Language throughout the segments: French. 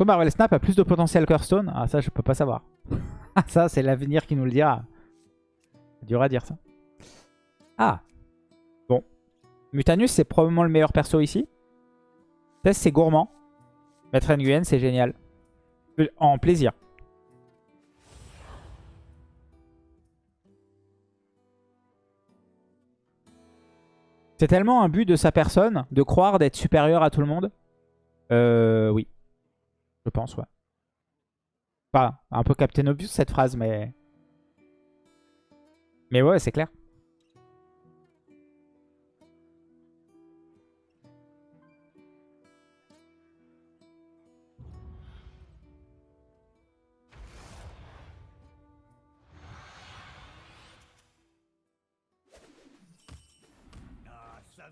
que Marvel Snap a plus de potentiel que Hearthstone Ah ça je peux pas savoir. ça c'est l'avenir qui nous le dira. Dur à dire ça. Ah Bon. Mutanus c'est probablement le meilleur perso ici. Test c'est gourmand. Maître Nguyen c'est génial. En plaisir. C'est tellement un but de sa personne de croire d'être supérieur à tout le monde. Euh, oui. Je pense, ouais. Pas un peu Captain Obvious cette phrase, mais... Mais ouais, c'est clair.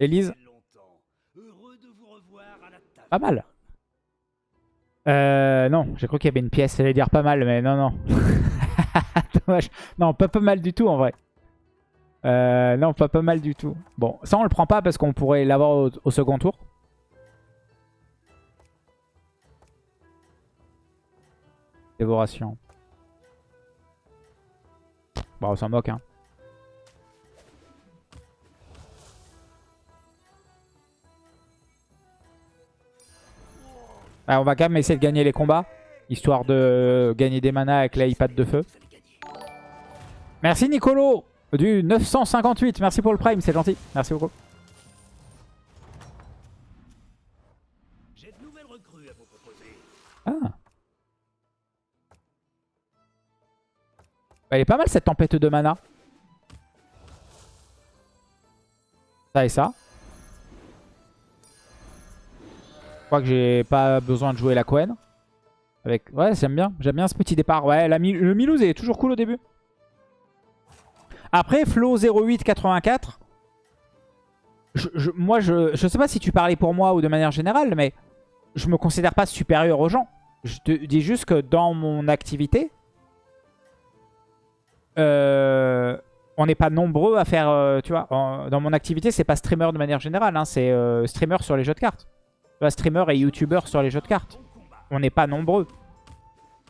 Élise Pas mal. Euh, non, j'ai cru qu'il y avait une pièce. J'allais dire pas mal, mais non, non. Dommage. Non, pas pas mal du tout en vrai. Euh, non, pas pas mal du tout. Bon, ça on le prend pas parce qu'on pourrait l'avoir au, second tour. Dévoration. Bon, on s'en moque, hein. On va quand même essayer de gagner les combats. Histoire de gagner des manas avec l'iPad de feu. Merci Nicolo du 958. Merci pour le prime, c'est gentil. Merci beaucoup. Ah. Bah, elle est pas mal cette tempête de mana. Ça et ça. Crois que j'ai pas besoin de jouer la Quen. Avec... Ouais, j'aime bien. J'aime bien ce petit départ. Ouais, le Milouz est toujours cool au début. Après, Flo 0884. Je, moi, je, je sais pas si tu parlais pour moi ou de manière générale, mais je me considère pas supérieur aux gens. Je te dis juste que dans mon activité, euh, on n'est pas nombreux à faire, euh, tu vois, dans mon activité, c'est pas streamer de manière générale, hein, c'est euh, streamer sur les jeux de cartes streamer et youtubeur sur les jeux de cartes. On n'est pas nombreux.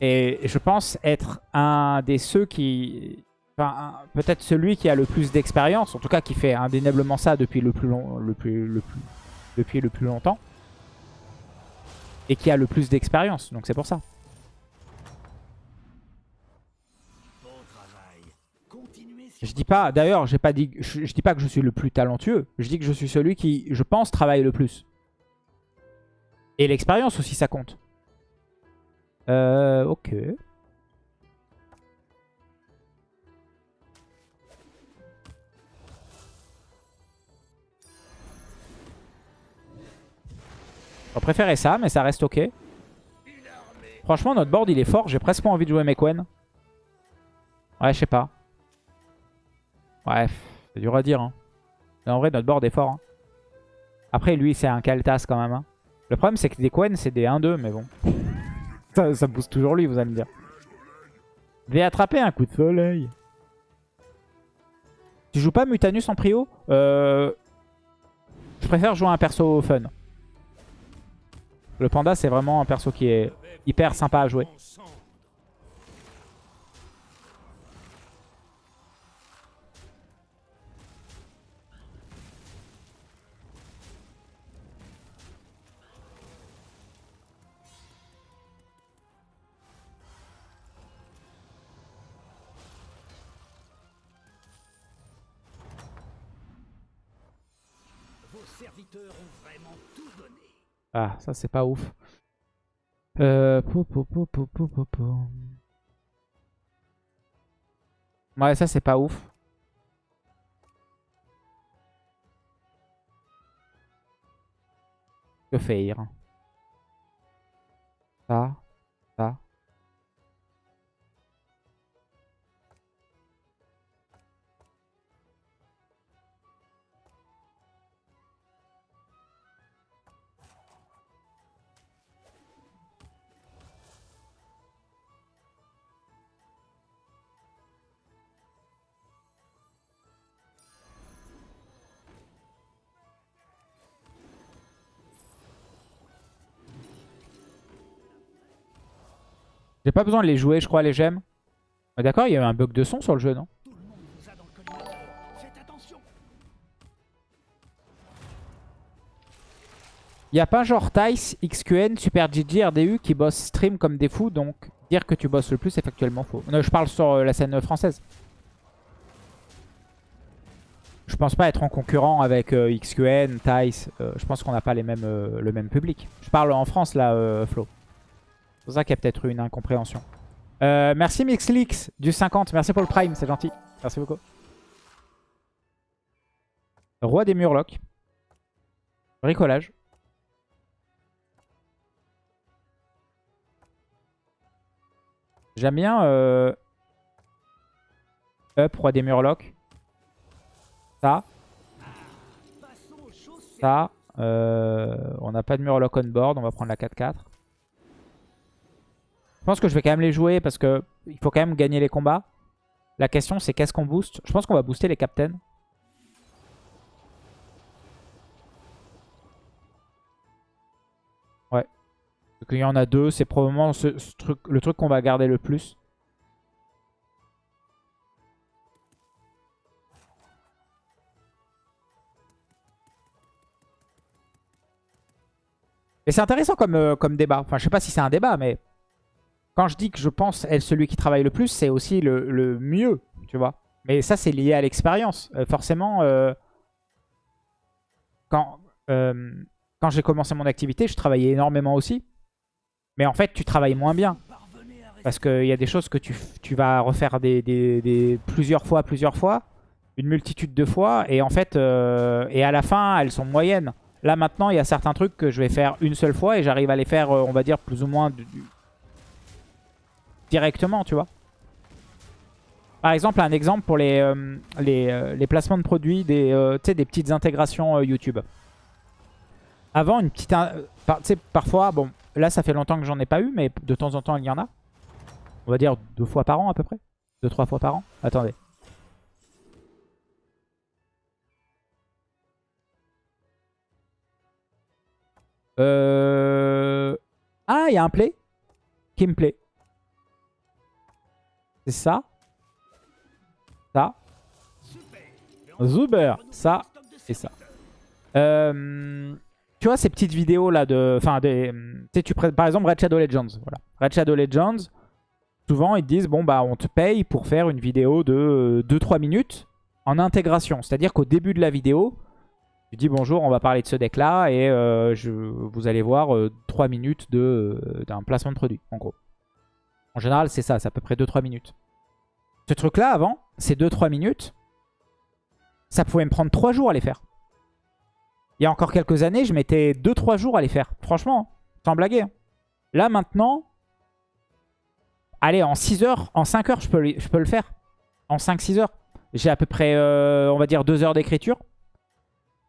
Et je pense être un des ceux qui... Enfin, peut-être celui qui a le plus d'expérience, en tout cas qui fait indéniablement ça depuis le plus long, le plus, depuis le plus longtemps. Et qui a le plus d'expérience, donc c'est pour ça. Je dis pas, d'ailleurs, j'ai pas dit, je, je dis pas que je suis le plus talentueux. Je dis que je suis celui qui, je pense, travaille le plus. Et l'expérience aussi, ça compte. Euh, ok. On préférer ça, mais ça reste ok. Franchement, notre board, il est fort. J'ai presque pas envie de jouer Mekwen. Ouais, je sais pas. Bref, c'est dur à dire. Hein. en vrai, notre board est fort. Hein. Après, lui, c'est un Kaltas quand même. Hein. Le problème, c'est que des Quen, c'est des 1-2, mais bon. ça, ça toujours lui, vous allez me dire. vais attraper un coup de soleil. Tu joues pas Mutanus en prio? Euh... Je préfère jouer un perso fun. Le panda, c'est vraiment un perso qui est hyper sympa à jouer. Ah, ça c'est pas ouf. Euh... Ouais, ça c'est pas ouf. Que faire? Ça. J'ai pas besoin de les jouer, je crois, les gemmes. Ah, D'accord, il y a eu un bug de son sur le jeu, non Il a pas genre Tice, XQN, Super GG, RDU qui bossent stream comme des fous, donc dire que tu bosses le plus est factuellement faux. Non, je parle sur euh, la scène française. Je pense pas être en concurrent avec euh, XQN, Tice. euh, je pense qu'on n'a pas les mêmes, le même public. Je parle en France là, Flo. Pour ça qu'il y a peut-être eu une incompréhension. Euh, merci Mixlix du 50. Merci pour le Prime, c'est gentil. Merci beaucoup. Roi des Murlocs. Bricolage. J'aime bien euh, Up, Roi des Murlocs. Ça. Ça. Euh, on n'a pas de Murloc on board. On va prendre la 4-4. Pense que je vais quand même les jouer parce que il faut quand même gagner les combats. La question c'est qu'est-ce qu'on booste? Je pense qu'on va booster les captains. Ouais. Donc il y en a deux. C'est probablement ce, ce truc, le truc qu'on va garder le plus. Et c'est intéressant comme, euh, comme débat. Enfin, je sais pas si c'est un débat, mais quand je dis que je pense être celui qui travaille le plus, c'est aussi le, mieux, tu vois. Mais ça, c'est lié à l'expérience. Euh, forcément, euh, quand, euh, quand j'ai commencé mon activité, je travaillais énormément aussi. Mais en fait, tu travailles moins bien. Parce qu'il y a des choses que tu, vas refaire plusieurs fois, plusieurs fois. Une multitude de fois. Et en fait, et à la fin, elles sont moyennes. Là, maintenant, il y a certains trucs que je vais faire une seule fois. Et j'arrive à les faire, on va dire, plus ou moins directement, tu vois. Par exemple, un exemple pour les, euh, les, euh, les placements de produits, des, euh, des petites intégrations YouTube. Avant, une petite... par- parfois, bon, là, ça fait longtemps que j'en ai pas eu, mais de temps en temps, il y en a. On va dire deux fois par an, à peu près. Deux, trois fois par an. Attendez. Ah, il y a un play qui me plaît. C'est ça. Ça. Zuber. Ça et ça. Euh, tu vois ces petites vidéos là de... Enfin, tu par exemple Red Shadow Legends. Voilà. Red Shadow Legends, souvent ils disent, bon bah on te paye pour faire une vidéo de 2-3 minutes en intégration. C'est-à-dire qu'au début de la vidéo, tu dis bonjour, on va parler de ce deck là et euh, vous allez voir euh, 3 minutes euh, d'un placement de produit, en gros. En général, c'est ça, c'est à peu près 2-3 minutes. Ce truc-là, avant, ces 2-3 minutes, ça pouvait me prendre 3 jours à les faire. Il y a encore quelques années, je mettais 2-3 jours à les faire. Franchement, sans blaguer. hein. Là, maintenant, allez, en 6 heures, en 5 heures, je peux, le- je peux le faire. En 5-6 heures. J'ai à peu près, euh, on va dire, 2 heures d'écriture.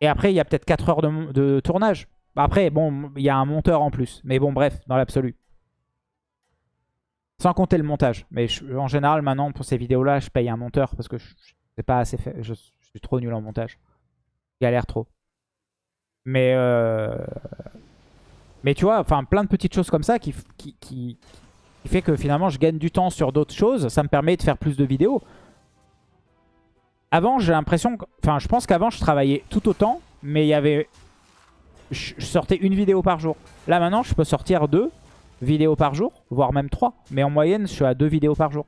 Et après, il y a peut-être 4 heures de, de tournage. Après, bon, il y a un monteur en plus. Mais bon, bref, dans l'absolu. Sans compter le montage. Mais en général, maintenant, pour ces vidéos-là, je paye un monteur parce que je, pas assez fait. Je, suis trop nul en montage. Je galère trop. Mais, euh, mais tu vois, enfin, plein de petites choses comme ça qui, qui, qui, qui fait que finalement, je gagne du temps sur d'autres choses. Ça me permet de faire plus de vidéos. Avant, j'ai l'impression... Enfin, je pense qu'avant, je travaillais tout autant, mais il y avait... Je sortais une vidéo par jour. Là, maintenant, je peux sortir deux vidéos par jour, voire même trois. Mais en moyenne, je suis à deux vidéos par jour.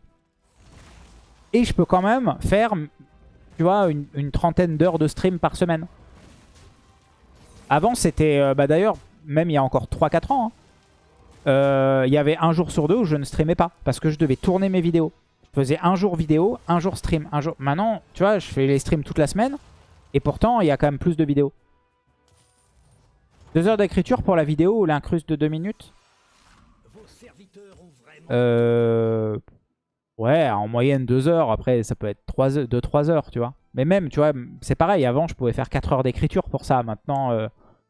Et je peux quand même faire, tu vois, une, une trentaine d'heures de stream par semaine. Avant, c'était... euh, bah D'ailleurs, même il y a encore 3-4 ans, hein, euh, il y avait un jour sur deux où je ne streamais pas. Parce que je devais tourner mes vidéos. Je faisais un jour vidéo, un jour stream. Un jour... Maintenant, tu vois, je fais les streams toute la semaine. Et pourtant, il y a quand même plus de vidéos. Deux heures d'écriture pour la vidéo ou l'incruste de deux minutes? Euh... Ouais, en moyenne deux heures. Après, ça peut être 2-3 heures, tu vois. Mais même, tu vois, c'est pareil. Avant, je pouvais faire 4 heures d'écriture pour ça. Maintenant, euh,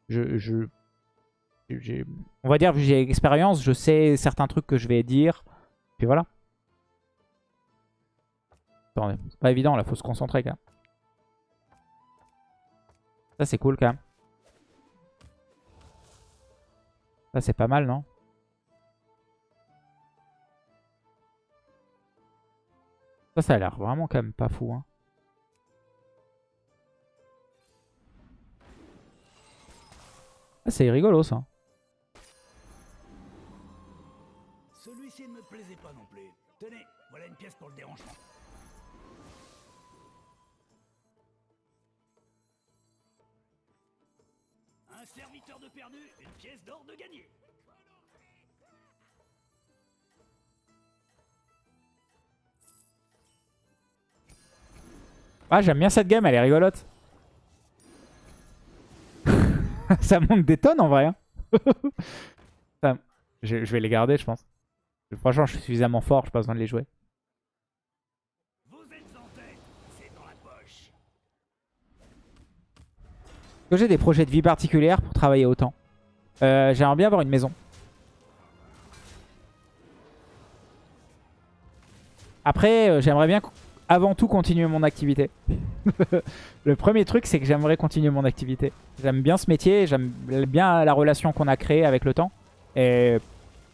je, on va dire, vu que j'ai l'expérience, je sais certains trucs que je vais dire. Puis voilà. Attendez, c'est pas évident là, faut se concentrer quand même. Ça, c'est cool quand même. Ça, c'est pas mal, non? Ça, ça a l'air vraiment quand même pas fou. Hein. Ah, c'est rigolo ça. Celui-ci ne me plaisait pas non plus. Tenez, voilà une pièce pour le dérangement. Un serviteur de perdu, une pièce d'or de gagné. Ah, j'aime bien cette game, elle est rigolote. ça monte des tonnes en vrai. hein. Je, vais les garder, je pense. Franchement, je suis suffisamment fort, j'ai pas besoin de les jouer. Est-ce que j'ai des projets de vie particulières pour travailler autant Euh, J'aimerais bien avoir une maison. Après, euh, j'aimerais bien avant tout continuer mon activité. le premier truc, c'est que j'aimerais continuer mon activité. J'aime bien ce métier, j'aime bien la relation qu'on a créée avec le temps. Et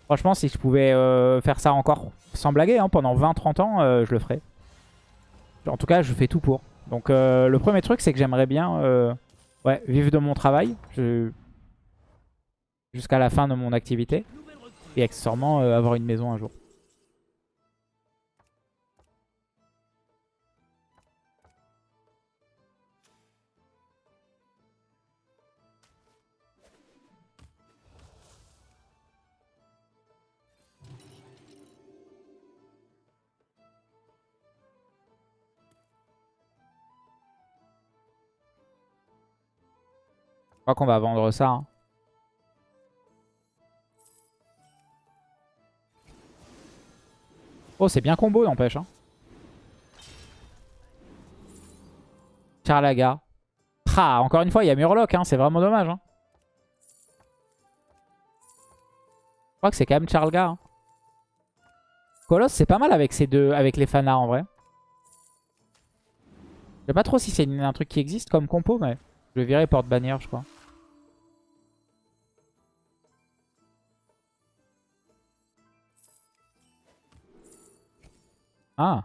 franchement, si je pouvais euh, faire ça encore sans blaguer, hein, pendant 20-30 ans, euh, je le ferais. En tout cas, je fais tout pour. Donc euh, le premier truc, c'est que j'aimerais bien ouais, vivre de mon travail jusqu'à la fin de mon activité. Et accessoirement, avoir une maison un jour. Crois qu'on va vendre ça. hein. Oh, c'est bien combo, n'empêche. Hein. Charlaga. Ah, encore une fois, il y a Murloc. Hein. C'est vraiment dommage. Hein. Je crois que c'est quand même Charlga. Hein. Colosse, c'est pas mal avec ces deux, avec les Fana en vrai. Je sais pas trop si c'est un truc qui existe comme compo, mais je vais virer porte-bannière, je crois. Ah.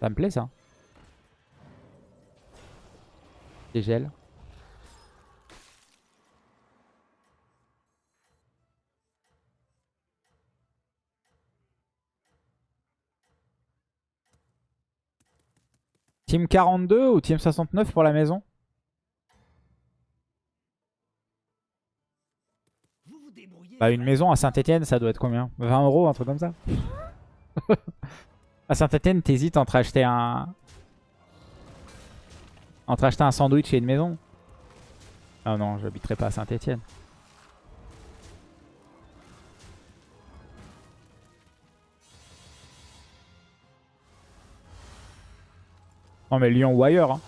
Ça me plaît ça. Dégel. Team 42 ou Team 69 pour la maison? Bah une maison à Saint-Etienne ça doit être combien? 20 euros un truc comme ça? À Saint-Etienne t'hésites entre acheter un... Entre acheter un sandwich et une maison? Ah non j'habiterai pas à Saint-Etienne Non mais Lyon ou ailleurs hein.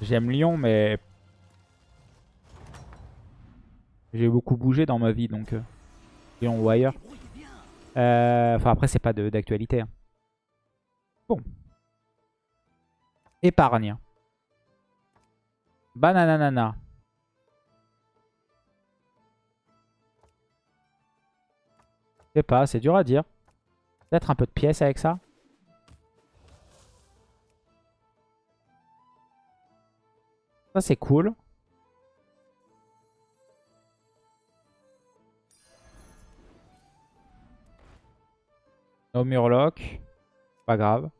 J'aime Lyon mais J'ai beaucoup bougé dans ma vie, donc euh, Lyon ou ailleurs. Euh, Enfin, après, c'est pas d'actualité. hein. Bon. Épargne. Bananana. Je sais pas, c'est dur à dire. Peut-être un peu de pièces avec ça. Ça, c'est cool. No Murloc. Pas grave.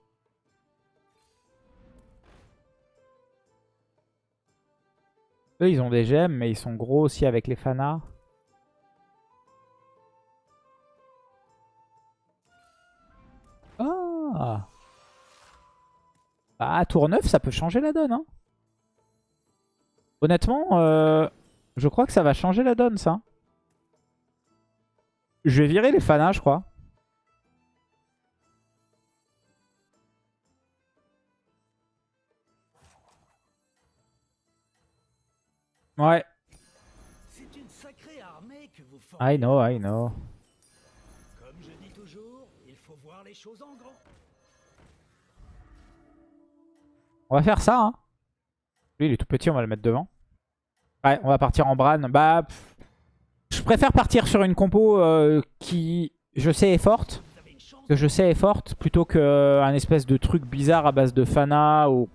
Eux, ils ont des gemmes, mais ils sont gros aussi avec les fanas. Ah Bah, tour 9, ça peut changer la donne. Hein. Honnêtement, euh, je crois que ça va changer la donne, ça. Je vais virer les fanas, je crois. Ouais, C'est une sacrée armée que vous formez. I know, I know. Comme je dis toujours, il faut voir les choses en grand. On va faire ça, hein. Lui, il est tout petit, on va le mettre devant. Ouais, on va partir en Bran. Bah, pff, je préfère partir sur une compo euh, qui, je sais, est forte. Que je sais est forte plutôt qu'un espèce de truc bizarre à base de Fana ou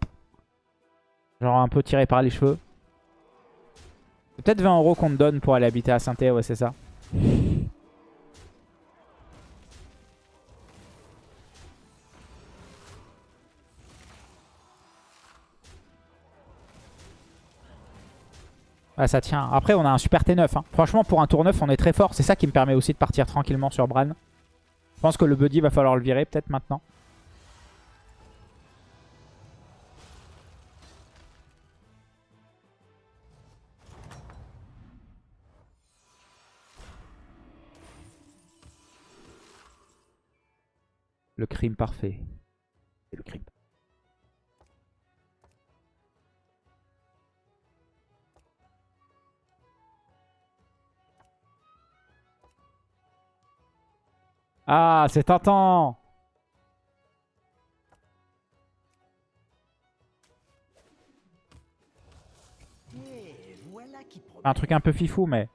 genre un peu tiré par les cheveux. Peut-être 20 euros qu'on te donne pour aller habiter à saint ouais c'est ça. Ah, ça tient. Après, on a un super T9. Hein. Franchement, pour un tour 9, on est très fort. C'est ça qui me permet aussi de partir tranquillement sur Bran. Je pense que le buddy va falloir le virer peut-être maintenant. Le crime parfait. Ah, c'est tentant Un truc un peu fifou, mais...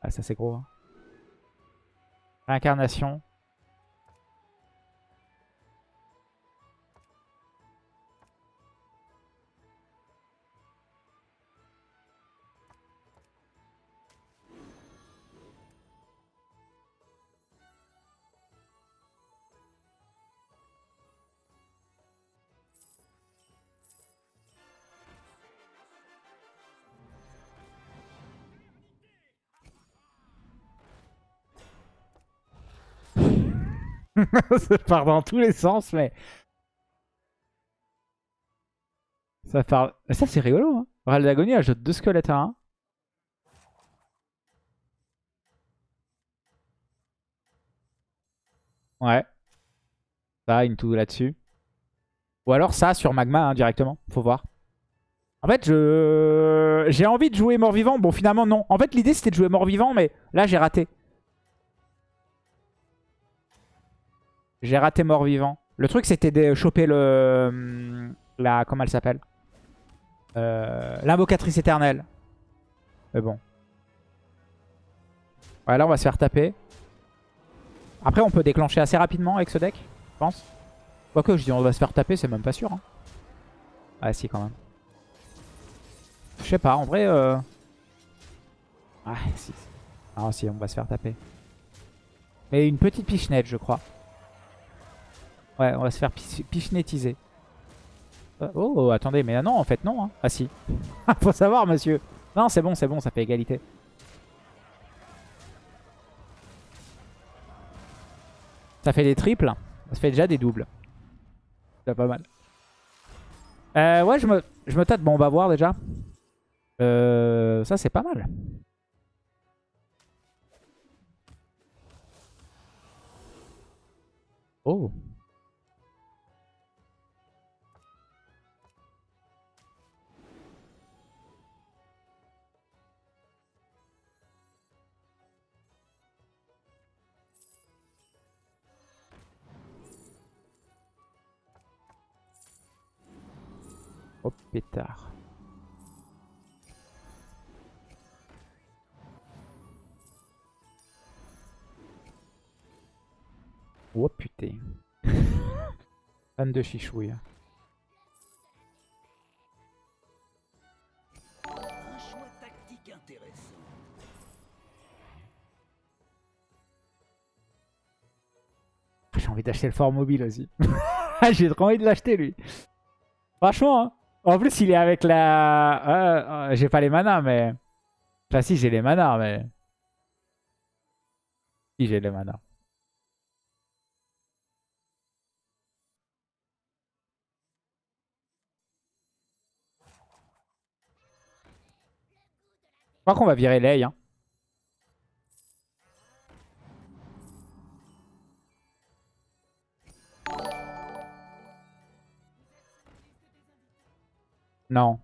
Ah, ça c'est gros. Hein. Ça part dans tous les sens, mais... Ça part... ça, c'est rigolo, hein. Ral d'agonie ajoute deux squelettes à un. Ouais. Ça, into là-dessus. Ou alors ça sur Magma, hein, directement. Faut voir. En fait, je j'ai envie de jouer mort-vivant. Bon, finalement, non. En fait, l'idée, c'était de jouer mort-vivant, mais là, j'ai raté. J'ai raté mort-vivant. Le truc, c'était de choper le... Hum, la... Comment elle s'appelle? Euh, L'invocatrice éternelle. Mais bon. Ouais, là, on va se faire taper. Après, on peut déclencher assez rapidement avec ce deck, je pense. Quoique, je dis on va se faire taper, c'est même pas sûr. Hein. Ah si, quand même. Je sais pas, en vrai... Euh... Ah, si. Ah si, on va se faire taper. Et une petite pichenette, je crois. Ouais, on va se faire pichnétiser. Euh, oh, attendez, mais non, en fait, non. Hein. Ah si. Faut savoir, monsieur. Non, c'est bon, c'est bon, ça fait égalité. Ça fait des triples. Ça fait déjà des doubles. C'est pas mal. Euh, ouais, je me, je me tâte. Bon, on va voir déjà. Euh, ça, c'est pas mal. Oh. Oh pétard. Oh putain. Fan de chichouille. Un choix tactique intéressant. J'ai envie d'acheter le fort mobile aussi. J'ai trop envie de l'acheter lui. Franchement, hein. En plus, il est avec la... j'ai pas les manas, mais... Enfin, si, j'ai les manas, mais... Si, j'ai les manas. Je crois qu'on va virer Lei. Hein. Non.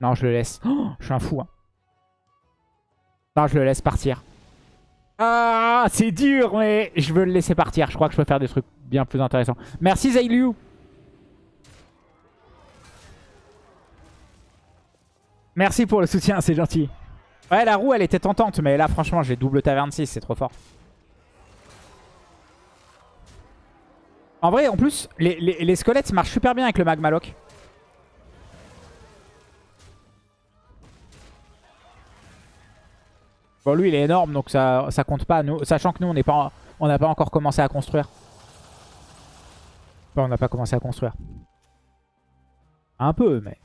Non, je le laisse. Oh, je suis un fou. Hein. Non, je le laisse partir. Ah, c'est dur, mais je veux le laisser partir. Je crois que je peux faire des trucs bien plus intéressants. Merci Zayliu. Merci pour le soutien, c'est gentil. Ouais, la roue, elle était tentante, mais là, franchement, j'ai double taverne 6, c'est trop fort. En vrai, en plus, les, squelettes marchent super bien avec le magma lock. Bon, lui, il est énorme, donc ça, ça compte pas. Nous, sachant que nous, on n'est pas, on n'a pas encore commencé à construire. Enfin, on n'a pas commencé à construire. Un peu, mais...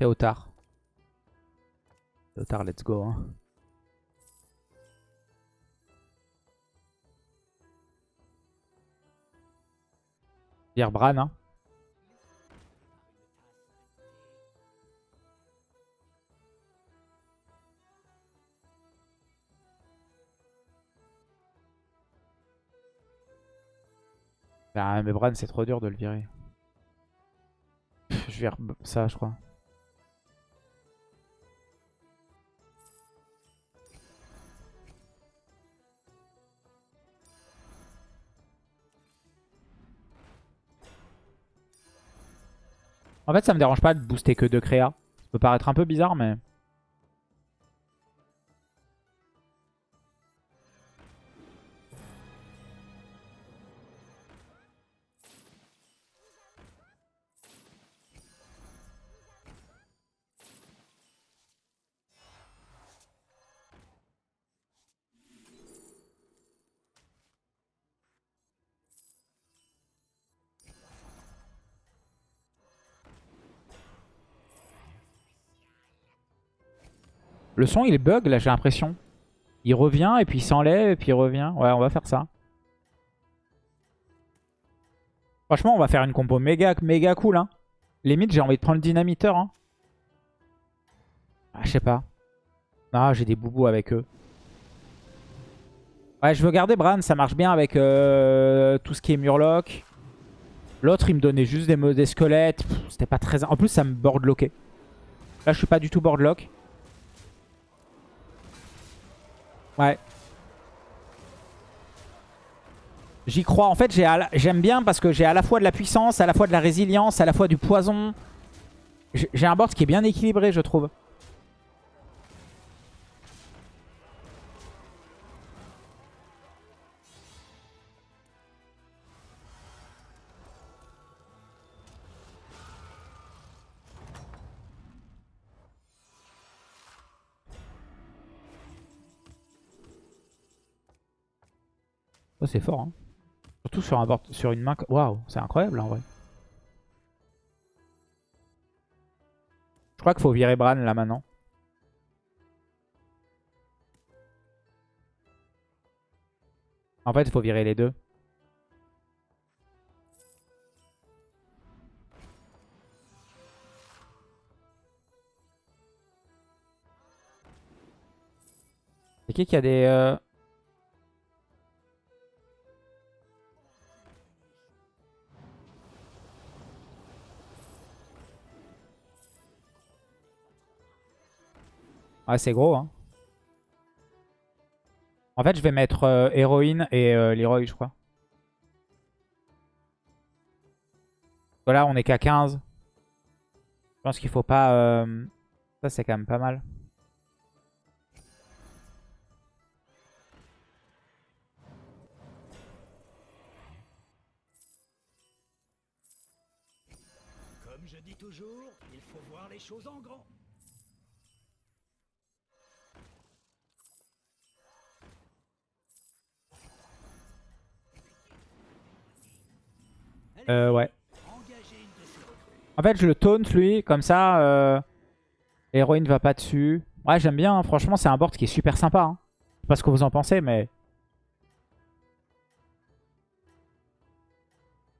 Théotard. Théotard, let's go. Hein. Dire Bran, hein. Ah, mais Bran, c'est trop dur de le virer. Pff, Je vire ça, je crois. En fait, ça me dérange pas de booster que deux créas. Ça peut paraître un peu bizarre, mais... Le son, il bug, là, j'ai l'impression. Il revient, et puis il s'enlève, et puis il revient. Ouais, on va faire ça. Franchement, on va faire une compo méga, méga cool. Hein. Limite, j'ai envie de prendre le dynamiteur. Hein. Ah, je sais pas. Ah, j'ai des boubous avec eux. Ouais, je veux garder Bran, ça marche bien avec euh, tout ce qui est Murloc. L'autre, il me donnait juste des, des squelettes. C'était pas très... En plus, ça me boardlockait. Là, je suis pas du tout boardlock. Ouais. J'y crois. En fait, j'aime bien parce que j'ai à la fois de la puissance, à la fois de la résilience, à la fois du poison. J'ai un board qui est bien équilibré, je trouve. Oh, c'est fort, hein. Surtout sur, un board, sur une main. Waouh, c'est incroyable en vrai. Je crois qu'il faut virer Bran là maintenant. En fait, il faut virer les deux. C'est qui qui a des... euh, Ouais, c'est gros, hein. En fait, je vais mettre euh, héroïne et euh, Leroy, je crois. Voilà, on est qu'à 15. Je pense qu'il faut pas... euh, Ça, c'est quand même pas mal. Euh, ouais. En fait, je le taunt, lui. Comme ça, euh... l'héroïne va pas dessus. Ouais, j'aime bien. hein. Franchement, c'est un board qui est super sympa. Hein. Je sais pas ce que vous en pensez, mais...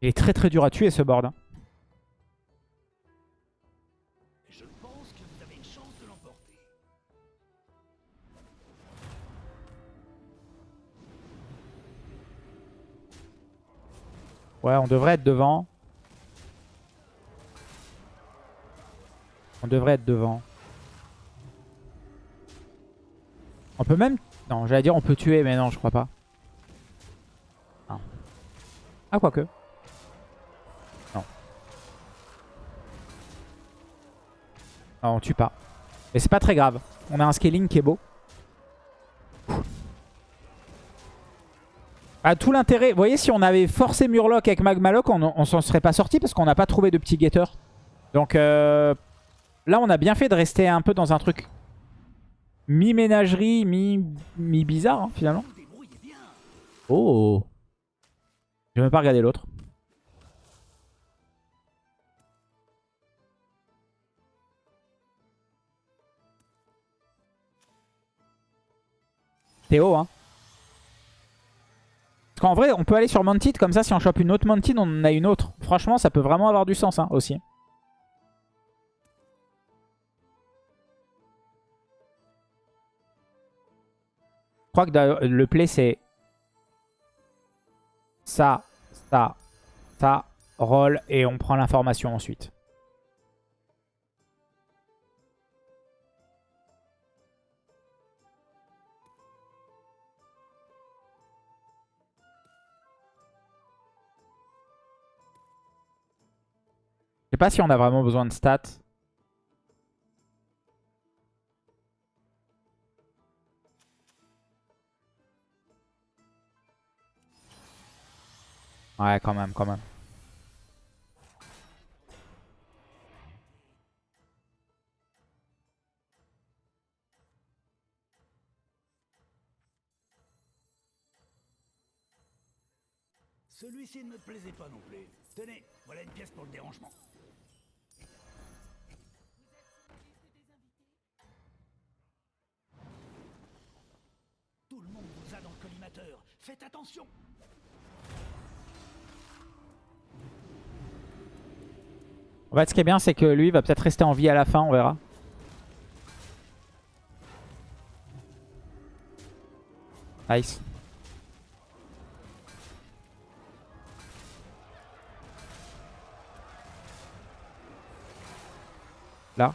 Il est très très dur à tuer, ce board. hein. Ouais, on devrait être devant. On devrait être devant. On peut même... Non, j'allais dire on peut tuer, mais non, je crois pas. Ah, quoique. Non. Non, on tue pas. Mais c'est pas très grave. On a un scaling qui est beau. Ah, tout l'intérêt, vous voyez, si on avait forcé Murloc avec Magmaloc, on, on s'en serait pas sorti parce qu'on n'a pas trouvé de petit getter. Donc euh, là, on a bien fait de rester un peu dans un truc mi-ménagerie, mi-bizarre, hein, finalement. Oh Je vais même pas regarder l'autre. Théo, hein. Parce qu'en vrai, on peut aller sur Mounted, comme ça, si on chope une autre Mounted, on en a une autre. Franchement, ça peut vraiment avoir du sens, hein, aussi. Je crois que le play, c'est ça, ça, ça, roll, et on prend l'information ensuite. Pas si on a vraiment besoin de stats. Ouais, quand même, quand même. Celui-ci ne me plaisait pas non plus. Tenez, voilà une pièce pour le dérangement. Faites attention En fait, ce qui est bien, c'est que lui va peut-être rester en vie à la fin, on verra. Nice. Là.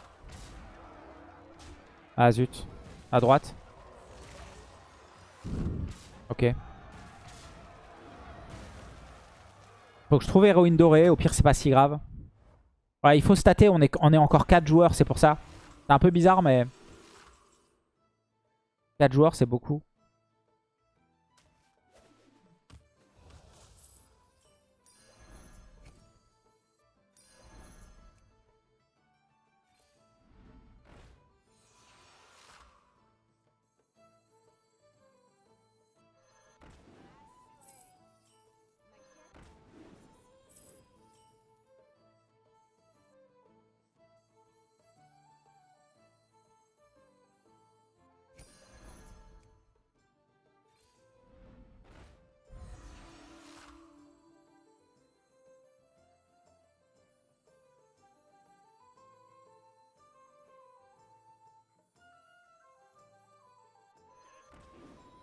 Ah zut. À droite. Ok. Faut que je trouve héroïne dorée. Au pire, c'est pas si grave il faut stater, on est, on est encore 4 joueurs, c'est pour ça. C'est un peu bizarre, mais... 4 joueurs, c'est beaucoup.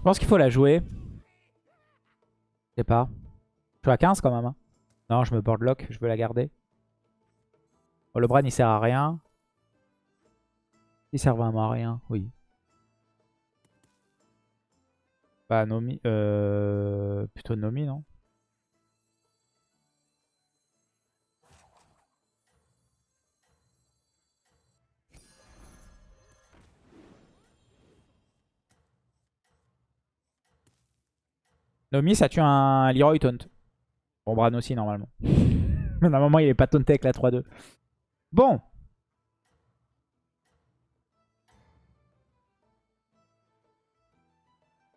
Je pense qu'il faut la jouer. Je sais pas. Je suis à 15 quand même. Hein. Non, je me board lock, je veux la garder. Oh, le Bran il sert à rien. Il sert vraiment à rien, oui. Bah Nomi. Euh... Plutôt Nomi, non? Nomi, ça tue un Leroy taunt. Bon, Bran aussi, normalement. Mais normalement, il est pas taunté avec la 3-2. Bon.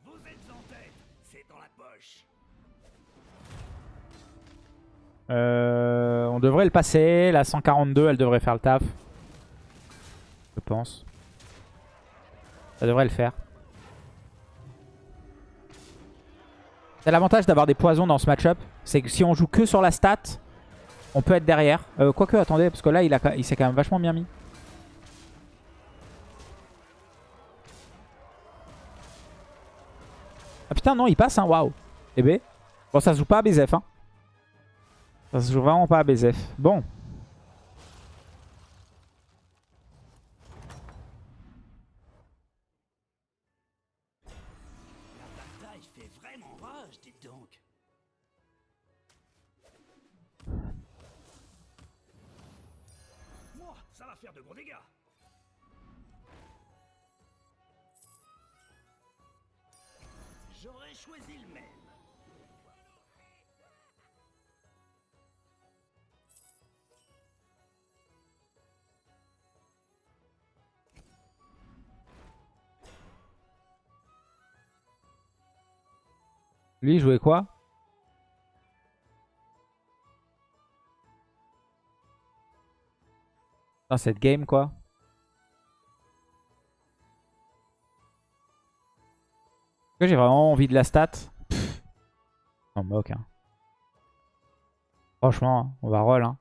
Vous êtes en tête. C'est dans la poche. Euh, on devrait le passer. La 142, elle devrait faire le taf. Je pense. Ça devrait le faire. C'est l'avantage d'avoir des poisons dans ce match-up. C'est que si on joue que sur la stat, on peut être derrière. Euh, quoique, attendez, parce que là, il, il s'est quand même vachement bien mis. Ah putain, non, il passe, hein, waouh. Eh ben. Bon, ça se joue pas à BZF, hein. Ça se joue vraiment pas à BZF. Bon. De gros dégâts. J'aurais choisi le même. Lui, jouait quoi? Dans cette game, quoi. Est-ce que j'ai vraiment envie de la stat? Pff, On moque, hein. Franchement, on va roll, hein.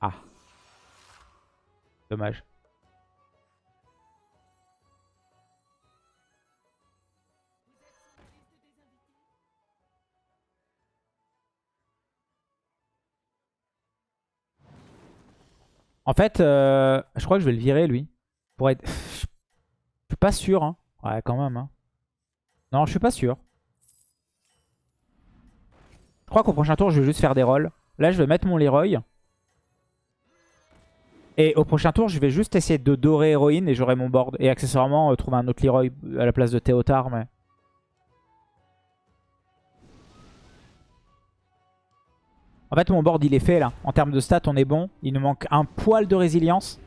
Ah. Dommage. En fait, euh, je crois que je vais le virer, lui. Pour être... Je suis pas sûr. Hein. Ouais, quand même. Hein. Non, je suis pas sûr. Je crois qu'au prochain tour, je vais juste faire des rolls. Là, je vais mettre mon Leroy. Et au prochain tour, je vais juste essayer de dorer héroïne et j'aurai mon board. Et accessoirement, euh, trouver un autre Leroy à la place de Théotard. Mais... En fait, mon board, il est fait là. En termes de stats, on est bon. Il nous manque un poil de résilience.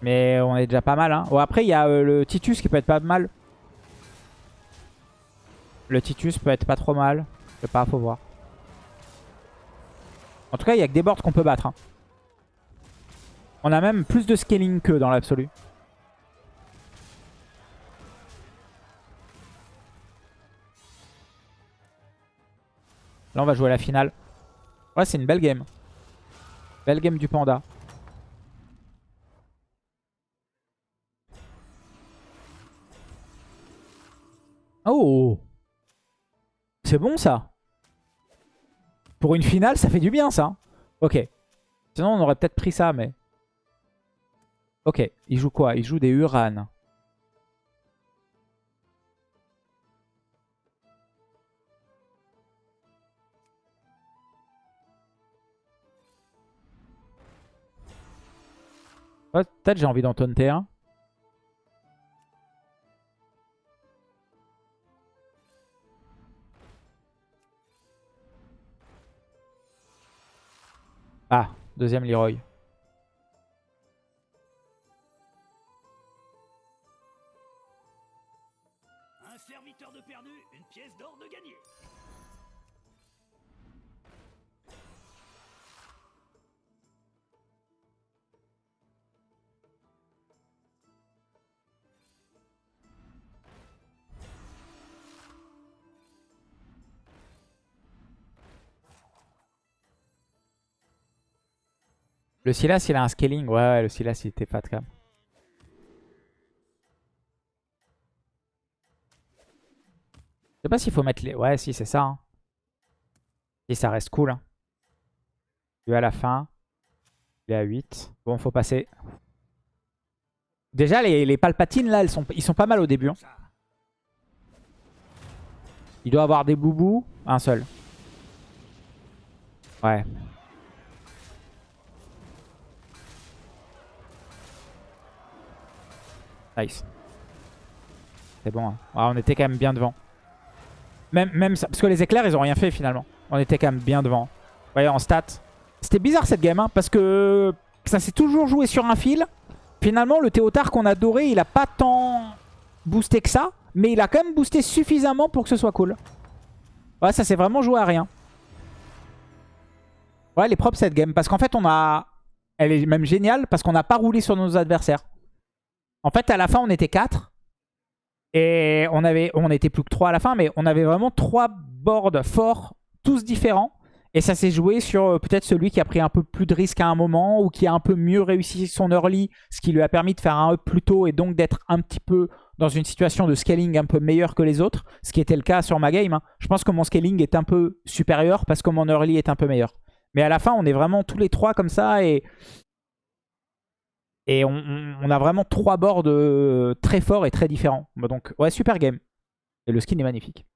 Mais on est déjà pas mal. Hein. Après, il y a euh, le Titus qui peut être pas mal. Le Titus peut être pas trop mal. Je sais pas, faut voir. En tout cas, il y a que des boards qu'on peut battre. hein. On a même plus de scaling que dans l'absolu. Là, on va jouer à la finale. Ouais, c'est une belle game. Belle game du panda. Oh C'est bon ça Pour une finale, ça fait du bien ça. Ok. Sinon, on aurait peut-être pris ça, mais... Ok, il joue quoi? Il joue des Uran. Ouais, Peut-être j'ai envie d'en taunter un. Ah, deuxième Leroy. Un serviteur de perdu, une pièce d'or de gagné. Le Silas, il a un scaling. Ouais, ouais, le Silas, il était fat quand même. Je sais pas s'il faut mettre les... Ouais, si, c'est ça. hein. Si, ça reste cool. Hein. Lui à la fin. Il est à 8. Bon, faut passer. Déjà, les, les palpatines, là, elles sont, ils sont pas mal au début. hein. Il doit avoir des boubous. Un seul. Ouais. Nice. C'est bon. hein. Ouais, on était quand même bien devant. Même, même ça, parce que les éclairs, ils ont rien fait finalement. On était quand même bien devant. Vous voyez, en stats. C'était bizarre cette game, hein, parce que ça s'est toujours joué sur un fil. Finalement, le Théotard qu'on a doré, il a pas tant boosté que ça. Mais il a quand même boosté suffisamment pour que ce soit cool. Ouais, ça s'est vraiment joué à rien. Ouais, elle est propre cette game. Parce qu'en fait, on a... Elle est même géniale parce qu'on n'a pas roulé sur nos adversaires. En fait, à la fin, on était 4. Et on avait, était plus que 3 à la fin, mais on avait vraiment 3 boards forts, tous différents. Et ça s'est joué sur euh, peut-être celui qui a pris un peu plus de risques à un moment ou qui a un peu mieux réussi son early, ce qui lui a permis de faire un up plus tôt et donc d'être un petit peu dans une situation de scaling un peu meilleure que les autres, ce qui était le cas sur ma game. hein. Je pense que mon scaling est un peu supérieur parce que mon early est un peu meilleur. Mais à la fin, on est vraiment tous les trois comme ça et, et on, a vraiment trois bords euh, très forts et très différents. Bah, donc ouais, super game. Et le skin est magnifique.